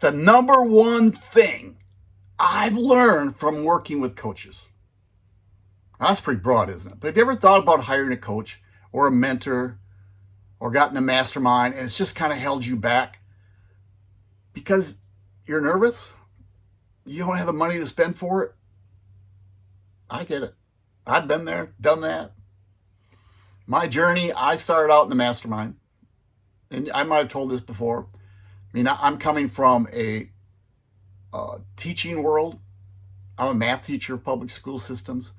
the number one thing I've learned from working with coaches. That's pretty broad, isn't it? But have you ever thought about hiring a coach or a mentor or gotten a mastermind and it's just kind of held you back because you're nervous? You don't have the money to spend for it? I get it. I've been there, done that. My journey, I started out in the mastermind. And I might have told this before. I mean, I'm coming from a teaching world. I'm a math teacher, public school systems,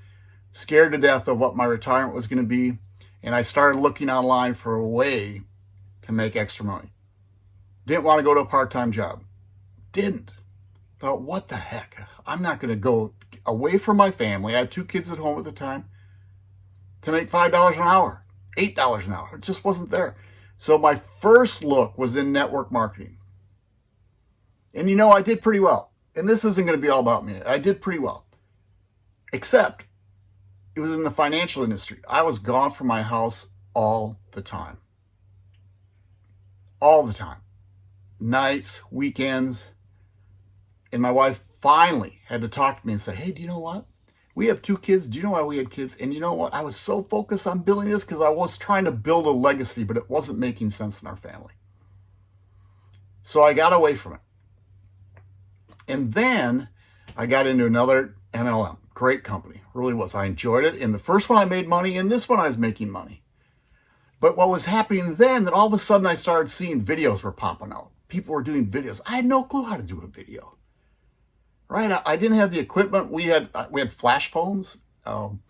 scared to death of what my retirement was going to be. And I started looking online for a way to make extra money. Didn't want to go to a part-time job. Didn't. Thought, what the heck? I'm not going to go away from my family. I had two kids at home at the time to make $5 an hour, $8 an hour. It just wasn't there. So my first look was in network marketing. And you know, I did pretty well. And this isn't going to be all about me. I did pretty well. Except it was in the financial industry. I was gone from my house all the time. All the time. Nights, weekends. And my wife finally had to talk to me and say, hey, do you know what? We have two kids. Do you know why we had kids? And you know what? I was so focused on building this because I was trying to build a legacy, but it wasn't making sense in our family. So I got away from it. And then I got into another MLM. Great company. Really was. I enjoyed it. In the first one, I made money. In this one, I was making money. But what was happening then, that all of a sudden I started seeing videos were popping out. People were doing videos. I had no clue how to do a video. Right? I, I didn't have the equipment. We had uh, we had flash phones. Um,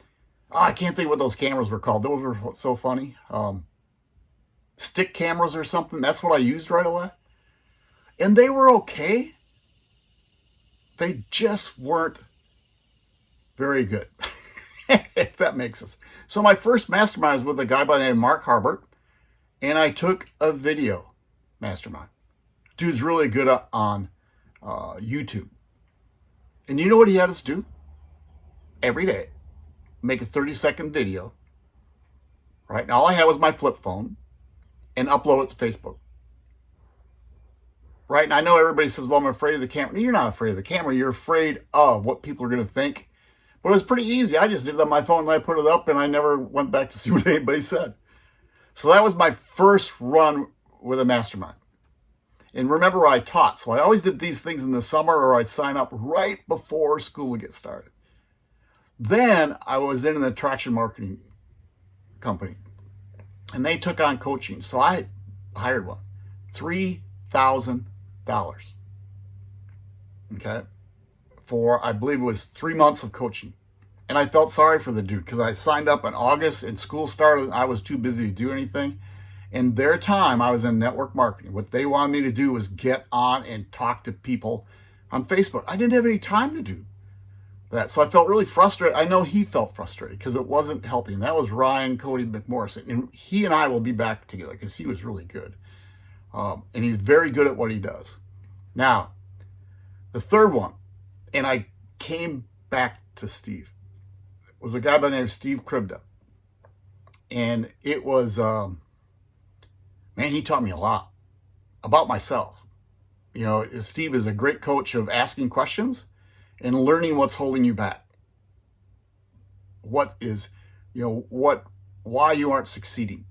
oh, I can't think what those cameras were called. Those were so funny. Um, stick cameras or something. That's what I used right away. And they were okay. They just weren't very good, if that makes sense. So my first mastermind was with a guy by the name of Mark Harbert, and I took a video mastermind. Dude's really good on uh, YouTube. And you know what he had us do? Every day, make a 30-second video, right? And all I had was my flip phone, and upload it to Facebook right? And I know everybody says, well, I'm afraid of the camera. You're not afraid of the camera. You're afraid of what people are going to think. But it was pretty easy. I just did it on my phone and I put it up and I never went back to see what anybody said. So that was my first run with a mastermind. And remember, I taught. So I always did these things in the summer or I'd sign up right before school would get started. Then I was in an attraction marketing company and they took on coaching. So I hired one. 3000 dollars. Okay. For, I believe it was three months of coaching. And I felt sorry for the dude because I signed up in August and school started. And I was too busy to do anything. In their time, I was in network marketing. What they wanted me to do was get on and talk to people on Facebook. I didn't have any time to do that. So I felt really frustrated. I know he felt frustrated because it wasn't helping. That was Ryan Cody McMorrison. And he and I will be back together because he was really good. Um, and he's very good at what he does. Now, the third one, and I came back to Steve, was a guy by the name of Steve Kribda. And it was, um, man, he taught me a lot about myself. You know, Steve is a great coach of asking questions and learning what's holding you back. What is, you know, what, why you aren't succeeding.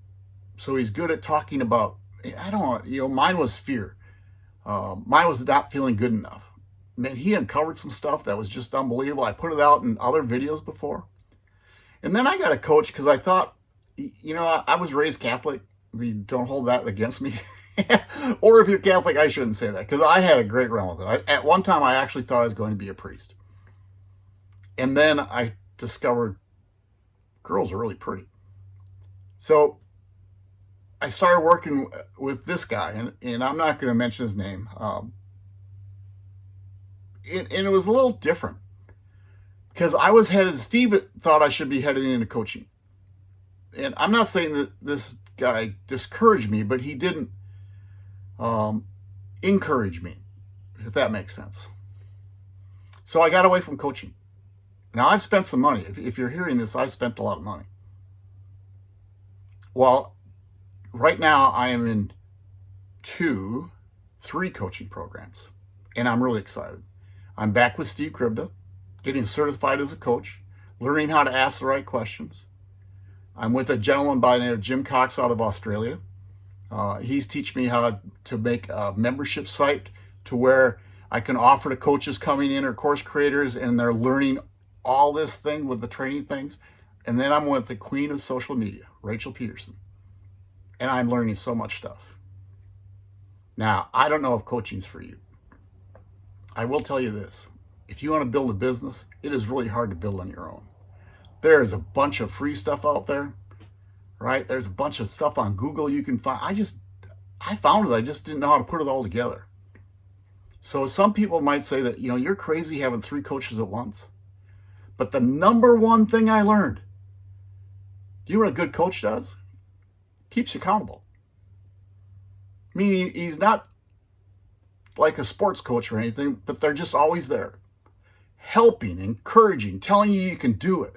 So he's good at talking about I don't you know, mine was fear. Uh, mine was not feeling good enough. Man, he uncovered some stuff that was just unbelievable. I put it out in other videos before. And then I got a coach because I thought, you know, I, was raised Catholic. Mean, don't hold that against me. or if you're Catholic, I shouldn't say that because I had a great run with it. I, at one time, I actually thought I was going to be a priest. And then I discovered girls are really pretty. So I started working with this guy, and, and I'm not going to mention his name. Um, and, and it was a little different because I was headed, Steve thought I should be heading into coaching. And I'm not saying that this guy discouraged me, but he didn't um, encourage me, if that makes sense. So I got away from coaching. Now I've spent some money. If, if you're hearing this, I've spent a lot of money. Well, right now I am in two, three coaching programs. and I'm really excited. I'm back with Steve Kribda, getting certified as a coach, learning how to ask the right questions. I'm with a gentleman by the name of Jim Cox out of Australia. Uh, he's teaching me how to make a membership site to where I can offer to coaches coming in or course creators and they're learning all this thing with the training things. And then I'm with the queen of social media, Rachel Pedersen. And I'm learning so much stuff. Now, I don't know if coaching's for you. I will tell you this. If you want to build a business, it is really hard to build on your own. There is a bunch of free stuff out there, right? There's a bunch of stuff on Google you can find. I just, I found it. I just didn't know how to put it all together. So some people might say that, you know, you're crazy having three coaches at once. But the number one thing I learned, you know what a good coach does? Keeps you accountable. Meaning he's not like a sports coach or anything, but they're just always there. Helping, encouraging, telling you you can do it,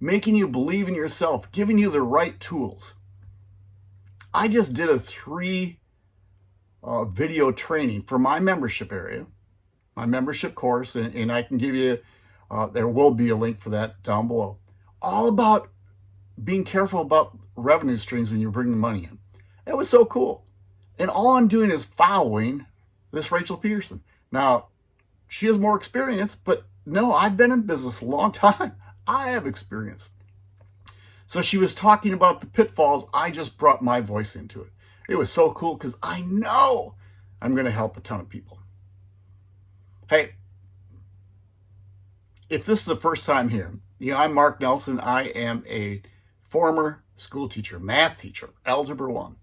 making you believe in yourself, giving you the right tools. I just did a three uh, video training for my membership area, my membership course, and, and I can give you uh, there will be a link for that down below. All about being careful about revenue streams when you're bringing money in. It was so cool. And all I'm doing is following this Rachel Pedersen. Now, she has more experience, but no, I've been in business a long time. I have experience. So she was talking about the pitfalls. I just brought my voice into it. It was so cool because I know I'm going to help a ton of people. Hey, if this is the first time here, you know, I'm Mark Nelson. I am a former school teacher, math teacher, Algebra 1,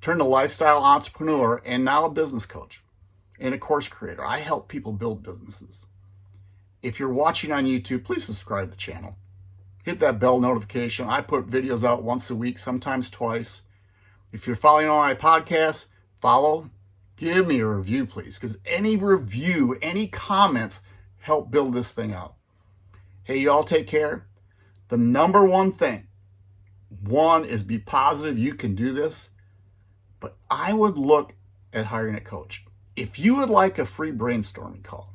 turned a lifestyle entrepreneur, and now a business coach and a course creator. I help people build businesses. If you're watching on YouTube, please subscribe to the channel. Hit that bell notification. I put videos out once a week, sometimes twice. If you're following on my podcast, follow, give me a review, please, because any review, any comments help build this thing out. Hey, y'all take care. The number one thing, one is be positive you can do this, but I would look at hiring a coach. If you would like a free brainstorming call,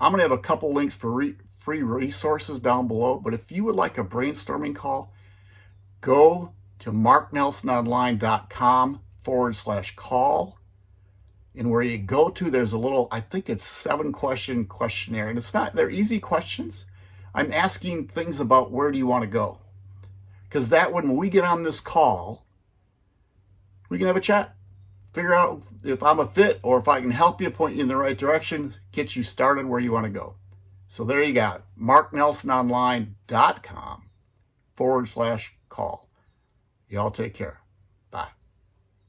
I'm going to have a couple links for re free resources down below, but if you would like a brainstorming call, go to marknelsononline.com forward slash call and where you go to, there's a little, I think it's seven question questionnaire. And it's not, they're easy questions. I'm asking things about where do you want to go? Because that when we get on this call, we can have a chat. Figure out if I'm a fit or if I can help you, point you in the right direction, get you started where you want to go. So there you got it. MarkNelsonOnline.com forward slash call. Y'all take care.